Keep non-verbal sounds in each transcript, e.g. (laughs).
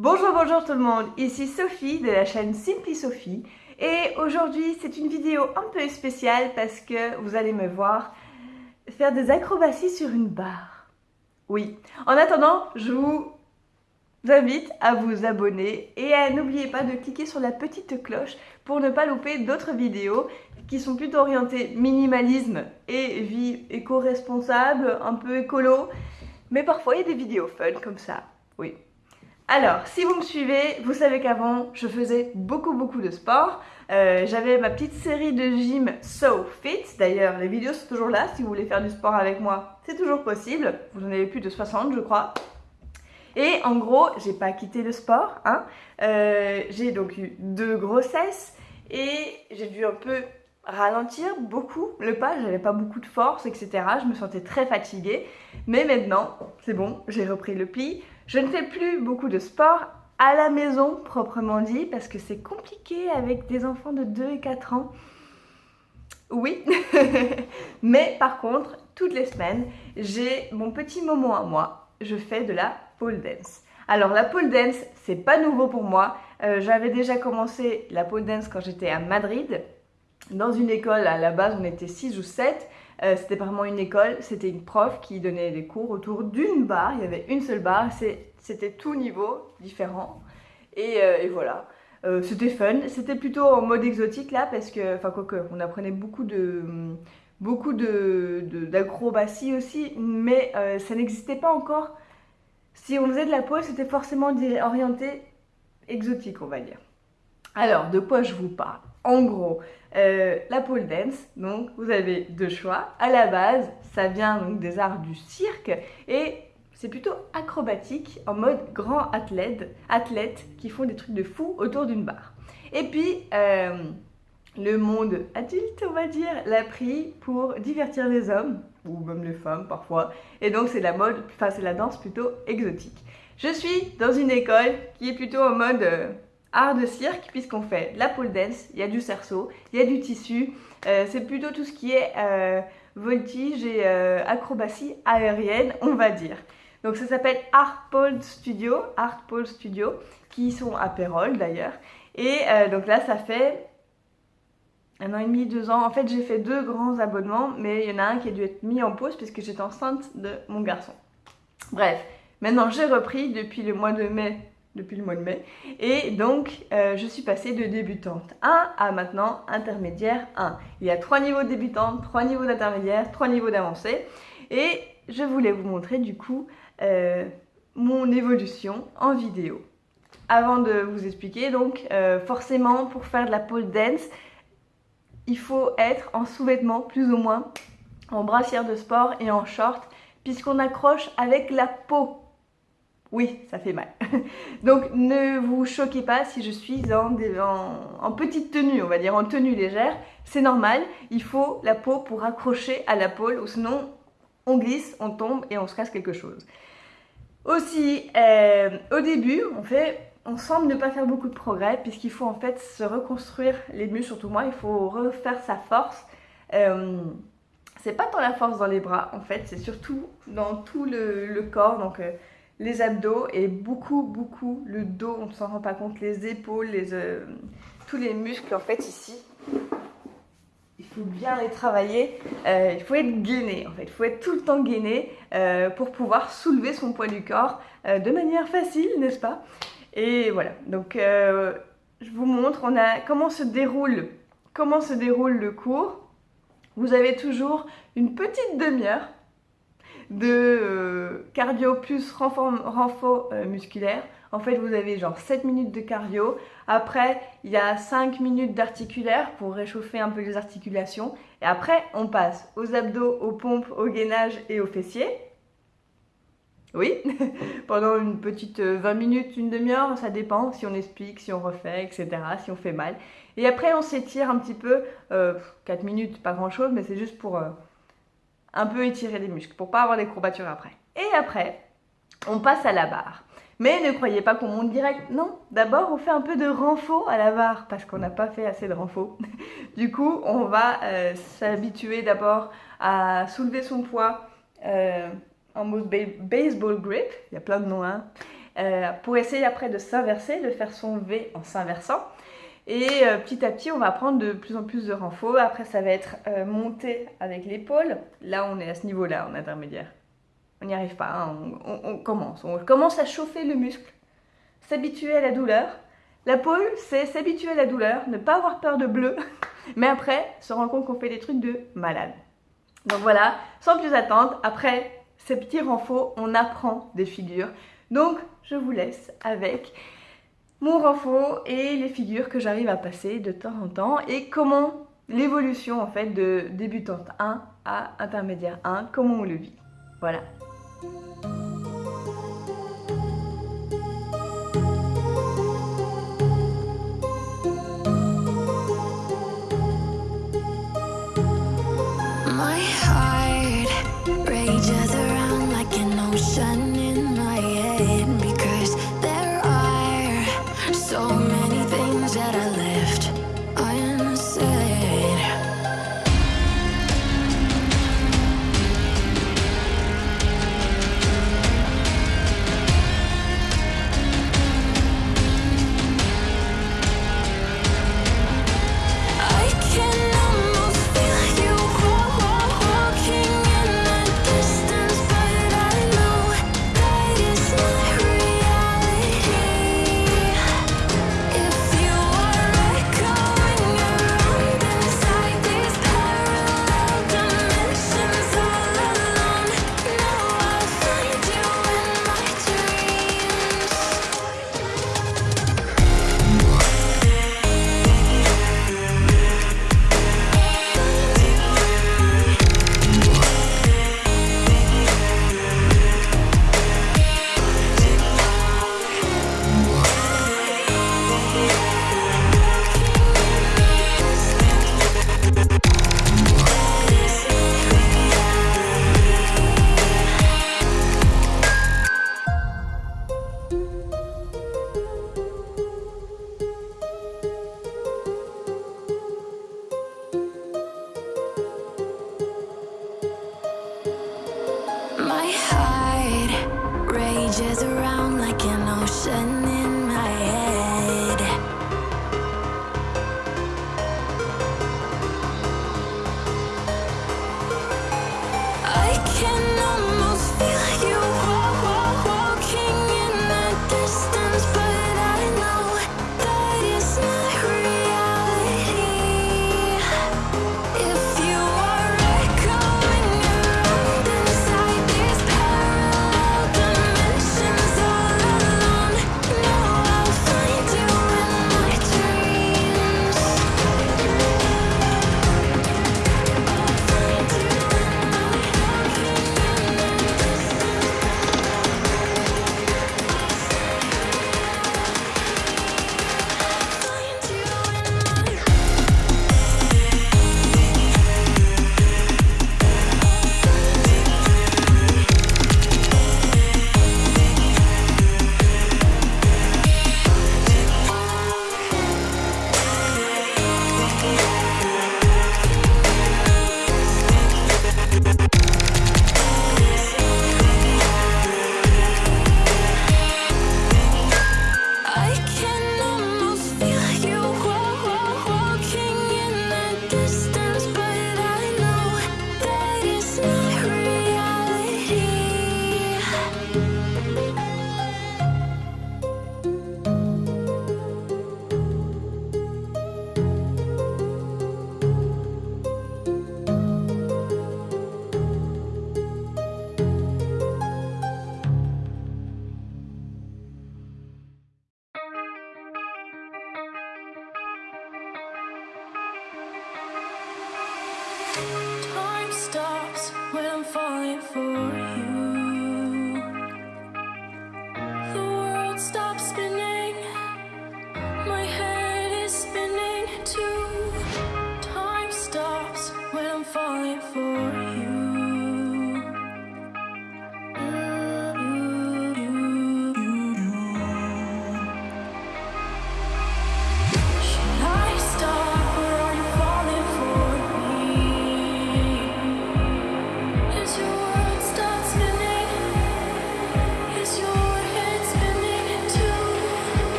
Bonjour, bonjour tout le monde, ici Sophie de la chaîne Simply Sophie. Et aujourd'hui c'est une vidéo un peu spéciale parce que vous allez me voir faire des acrobaties sur une barre. Oui, en attendant, je vous invite à vous abonner et à n'oubliez pas de cliquer sur la petite cloche pour ne pas louper d'autres vidéos qui sont plutôt orientées minimalisme et vie éco-responsable, un peu écolo, mais parfois il y a des vidéos fun comme ça, oui. Alors, si vous me suivez, vous savez qu'avant, je faisais beaucoup beaucoup de sport. Euh, j'avais ma petite série de gym So Fit. D'ailleurs, les vidéos sont toujours là. Si vous voulez faire du sport avec moi, c'est toujours possible. Vous en avez plus de 60, je crois. Et en gros, j'ai pas quitté le sport. Hein. Euh, j'ai donc eu deux grossesses et j'ai dû un peu ralentir beaucoup le pas, j'avais pas beaucoup de force, etc. Je me sentais très fatiguée. Mais maintenant, c'est bon, j'ai repris le pli. Je ne fais plus beaucoup de sport à la maison, proprement dit, parce que c'est compliqué avec des enfants de 2 et 4 ans. Oui, (laughs) mais par contre, toutes les semaines, j'ai mon petit moment à moi. Je fais de la pole dance. Alors la pole dance, c'est pas nouveau pour moi. Euh, j'avais déjà commencé la pole dance quand j'étais à Madrid dans une école, à la base on était 6 ou 7, euh, c'était vraiment une école, c'était une prof qui donnait des cours autour d'une barre, il y avait une seule barre, c'était tout niveau différent, et, euh, voilà. Euh, c'était fun, c'était plutôt en mode exotique là, parce que, enfin quoi que, on apprenait beaucoup de beaucoup d'acrobatie aussi, mais ça n'existait pas encore. Si on faisait de la pole, c'était forcément orienté exotique, on va dire. Alors, de quoi je vous parle? En gros, euh, la pole dance, donc vous avez deux choix. À la base, ça vient donc des arts du cirque et c'est plutôt acrobatique en mode grand athlète, athlète qui font des trucs de fou autour d'une barre. Et puis, euh, le monde adulte, on va dire, l'a pris pour divertir les hommes, ou même les femmes parfois. Et donc c'est la mode, enfin c'est la danse plutôt exotique. Je suis dans une école qui est plutôt en mode... Euh, art de cirque puisqu'on fait la pole dance, il y a du cerceau, il y a du tissu, euh, c'est plutôt tout ce qui est euh, voltige et euh, acrobatie aérienne, on va dire. Donc ça s'appelle Art Pole Studio, Art Pole Studio, qui sont à Pérol d'ailleurs. Et donc là, ça fait un an et demi, deux ans. En fait, j'ai fait deux grands abonnements, mais il y en a un qui a dû être mis en pause puisque j'étais enceinte de mon garçon. Bref, maintenant j'ai repris depuis le mois de mai depuis le mois de mai. Et donc, euh, je suis passée de débutante 1 à maintenant intermédiaire 1. Il y a trois niveaux de débutante, trois niveaux d'intermédiaire, trois niveaux d'avancée. Et je voulais vous montrer du coup euh, mon évolution en vidéo. Avant de vous expliquer, donc euh, forcément pour faire de la pole dance, il faut être en sous-vêtements plus ou moins, en brassière de sport et en short, puisqu'on accroche avec la peau oui, ça fait mal. (laughs) Donc ne vous choquez pas si je suis en, petite tenue, on va dire en tenue légère. C'est normal, il faut la peau pour accrocher à la pôle ou sinon on glisse, on tombe et on se casse quelque chose. Aussi, euh, au début, on fait, on semble ne pas faire beaucoup de progrès puisqu'il faut en fait se reconstruire les muscles, surtout moi, il faut refaire sa force. Euh, c'est pas tant la force dans les bras en fait, c'est surtout dans tout le, corps. Donc euh, les abdos et beaucoup, beaucoup le dos, on ne s'en rend pas compte, les épaules, les, euh, tous les muscles en fait ici. Il faut bien les travailler, euh, il faut être gainé en fait, il faut être tout le temps gainé euh, pour pouvoir soulever son poids du corps de manière facile, n'est-ce pas? Et voilà, donc je vous montre on a, comment, se déroule, comment se déroule le cours. Vous avez toujours une petite demi-heure de euh, cardio plus renfort, euh, musculaire. En fait, vous avez genre 7 minutes de cardio. Après, il y a 5 minutes d'articulaire pour réchauffer un peu les articulations. Et après, on passe aux abdos, aux pompes, au gainage et aux fessiers. Oui, (laughs) pendant une petite 20 euh, minutes, une demi-heure, ça dépend si on explique, si on refait, etc., si on fait mal. Et après, on s'étire un petit peu, 4 minutes, pas grand-chose, mais c'est juste pour un peu étirer les muscles pour pas avoir des courbatures après. Et après, on passe à la barre. Mais ne croyez pas qu'on monte direct. Non, d'abord on fait un peu de renfort à la barre parce qu'on n'a pas fait assez de renfort. (laughs) du coup, on va euh, s'habituer d'abord à soulever son poids euh, en mode baseball grip. Il y a plein de noms. Hein. euh, pour essayer après de s'inverser, de faire son V en s'inversant. Et euh, petit à petit, on va prendre de plus en plus de renfort. Après, ça va être euh, monté avec l'épaule. Là, on est à ce niveau-là, en intermédiaire. On n'y arrive pas, hein. on, commence. On commence à chauffer le muscle, s'habituer à la douleur. La pôle, c'est s'habituer à la douleur, ne pas avoir peur de bleu, (laughs) mais après, se rendre compte qu'on fait des trucs de malade. Donc voilà, sans plus attendre, après ces petits renforts, on apprend des figures. Donc, je vous laisse avec mon renfort et les figures que j'arrive à passer de temps en temps et comment l'évolution en fait de débutante 1 à intermédiaire 1, comment on le vit. Voilà.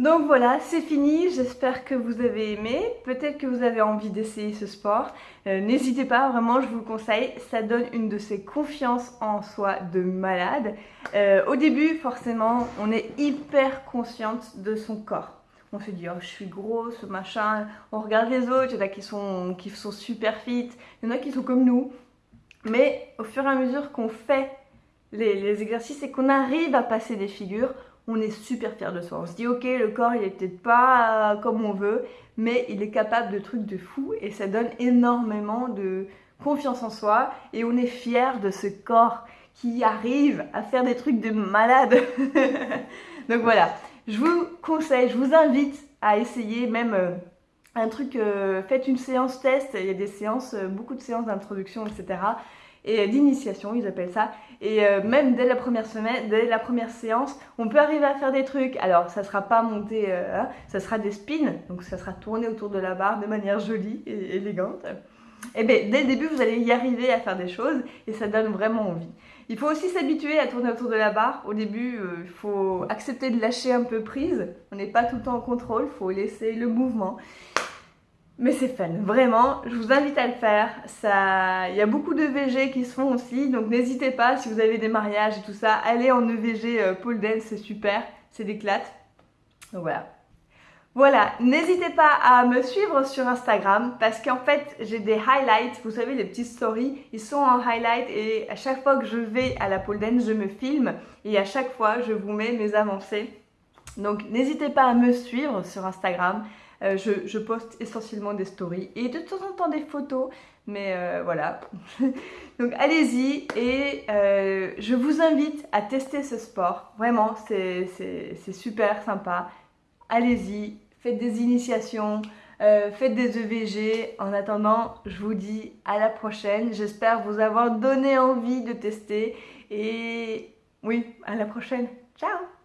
Donc voilà, c'est fini, j'espère que vous avez aimé, peut-être que vous avez envie d'essayer ce sport. Euh, n'hésitez pas, vraiment je vous le conseille, ça donne une de ces confiances en soi de malade. Euh, au début, forcément, on est hyper consciente de son corps. On se dit, oh, je suis grosse, machin, on regarde les autres, il y en a qui sont, super fit, il y en a qui sont comme nous. Mais au fur et à mesure qu'on fait les exercices et qu'on arrive à passer des figures, on est super fier de soi. On se dit ok le corps il est peut-être pas euh, comme on veut mais il est capable de trucs de fou et ça donne énormément de confiance en soi et on est fier de ce corps qui arrive à faire des trucs de malade. (laughs) Donc voilà, je vous conseille, je vous invite à essayer même euh, un truc, euh, faites une séance test, il y a des séances, beaucoup de séances d'introduction, etc et d'initiation, ils appellent ça. Et euh, même dès la première semaine, dès la première séance, on peut arriver à faire des trucs. Alors, ça sera pas monté, euh, hein, ça sera des spins, donc ça sera tourné autour de la barre de manière jolie et élégante. Et eh bien, dès le début, vous allez y arriver à faire des choses et ça donne vraiment envie. Il faut aussi s'habituer à tourner autour de la barre. Au début, euh, il faut accepter de lâcher un peu prise. On n'est pas tout le temps en contrôle, il faut laisser le mouvement. Mais c'est fun, vraiment, je vous invite à le faire. Ça... Il y a beaucoup de VG qui se font aussi, donc n'hésitez pas, si vous avez des mariages et tout ça, allez en EVG euh, pole dance, c'est super, c'est d'éclate. Donc voilà. Voilà, n'hésitez pas à me suivre sur Instagram parce qu'en fait j'ai des highlights, vous savez les petites stories, ils sont en highlight et à chaque fois que je vais à la pole dance, je me filme et à chaque fois je vous mets mes avancées. Donc n'hésitez pas à me suivre sur Instagram. Euh, je, poste essentiellement des stories et de temps en temps des photos, mais euh, voilà. (laughs) Donc allez-y et euh, je vous invite à tester ce sport. Vraiment, c'est super sympa. Allez-y, faites des initiations, faites des EVG. En attendant, je vous dis à la prochaine. J'espère vous avoir donné envie de tester et oui, à la prochaine. Ciao